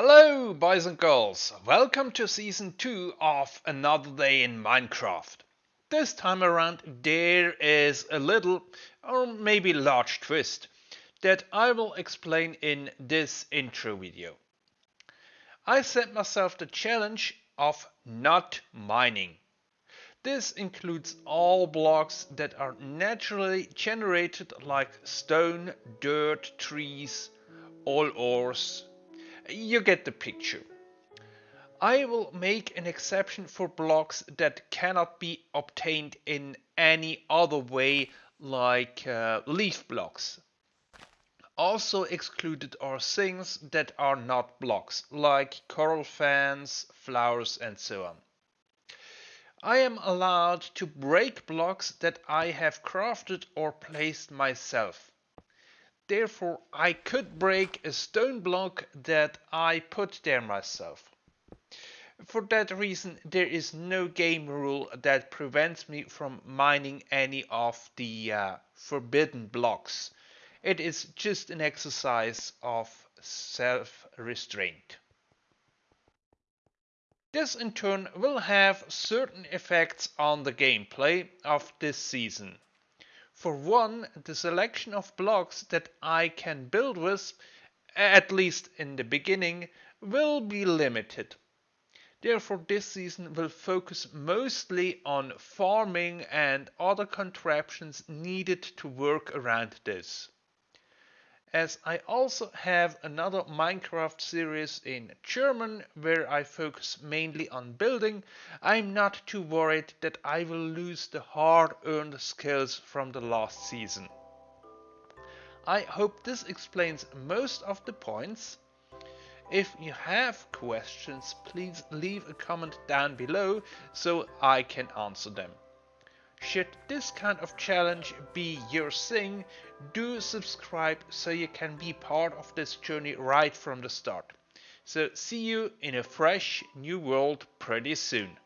Hello, boys and girls. Welcome to season 2 of Another Day in Minecraft. This time around, there is a little, or maybe large twist that I will explain in this intro video. I set myself the challenge of not mining. This includes all blocks that are naturally generated like stone, dirt, trees, all ores, you get the picture. I will make an exception for blocks that cannot be obtained in any other way like uh, leaf blocks. Also excluded are things that are not blocks like coral fans, flowers and so on. I am allowed to break blocks that I have crafted or placed myself. Therefore, I could break a stone block that I put there myself. For that reason, there is no game rule that prevents me from mining any of the uh, forbidden blocks. It is just an exercise of self-restraint. This in turn will have certain effects on the gameplay of this season. For one, the selection of blocks that I can build with, at least in the beginning, will be limited. Therefore this season will focus mostly on farming and other contraptions needed to work around this as I also have another Minecraft series in German where I focus mainly on building, I'm not too worried that I will lose the hard-earned skills from the last season. I hope this explains most of the points. If you have questions, please leave a comment down below so I can answer them. Should this kind of challenge be your thing, do subscribe so you can be part of this journey right from the start. So see you in a fresh new world pretty soon.